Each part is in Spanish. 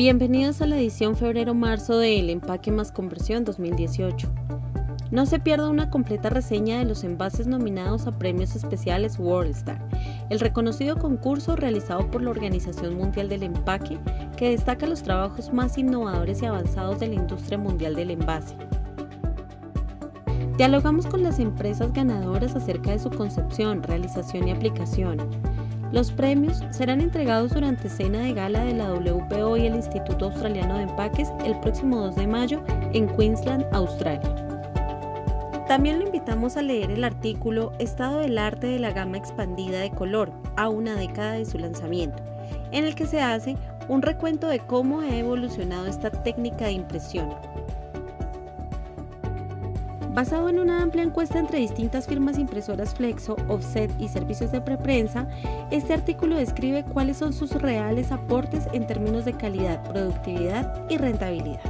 Bienvenidos a la edición febrero-marzo de El Empaque más Conversión 2018. No se pierda una completa reseña de los envases nominados a premios especiales WorldStar, el reconocido concurso realizado por la Organización Mundial del Empaque que destaca los trabajos más innovadores y avanzados de la industria mundial del envase. Dialogamos con las empresas ganadoras acerca de su concepción, realización y aplicación los premios serán entregados durante cena de gala de la WPO y el Instituto Australiano de Empaques el próximo 2 de mayo en Queensland, Australia. También lo invitamos a leer el artículo Estado del arte de la gama expandida de color a una década de su lanzamiento, en el que se hace un recuento de cómo ha evolucionado esta técnica de impresión, Basado en una amplia encuesta entre distintas firmas impresoras Flexo, Offset y servicios de preprensa, este artículo describe cuáles son sus reales aportes en términos de calidad, productividad y rentabilidad.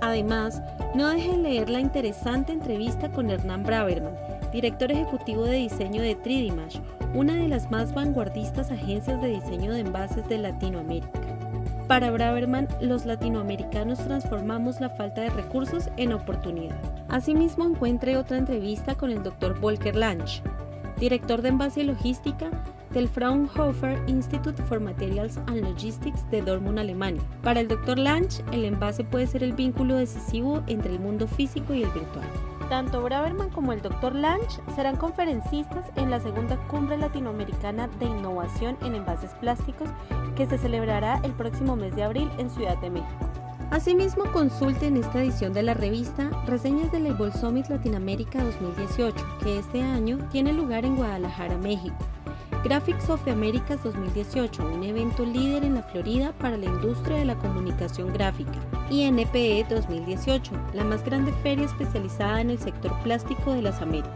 Además, no dejen leer la interesante entrevista con Hernán Braverman, director ejecutivo de diseño de 3D una de las más vanguardistas agencias de diseño de envases de Latinoamérica. Para Braverman, los latinoamericanos transformamos la falta de recursos en oportunidad. Asimismo, encuentre otra entrevista con el Dr. Volker Lange, director de envase y logística del Fraunhofer Institute for Materials and Logistics de Dortmund, Alemania. Para el Dr. Lange, el envase puede ser el vínculo decisivo entre el mundo físico y el virtual. Tanto Braverman como el Dr. Lange serán conferencistas en la segunda cumbre latinoamericana de innovación en envases plásticos que se celebrará el próximo mes de abril en Ciudad de México. Asimismo, consulte en esta edición de la revista reseñas del Label Summit Latinoamérica 2018, que este año tiene lugar en Guadalajara, México. Graphics of the Americas 2018, un evento líder en la Florida para la industria de la comunicación gráfica. Y NPE 2018, la más grande feria especializada en el sector plástico de las Américas.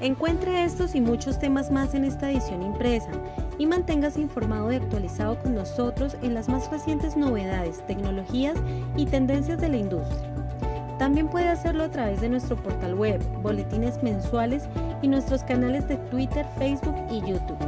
Encuentre estos y muchos temas más en esta edición impresa y manténgase informado y actualizado con nosotros en las más recientes novedades, tecnologías y tendencias de la industria. También puede hacerlo a través de nuestro portal web, boletines mensuales y nuestros canales de Twitter, Facebook y YouTube.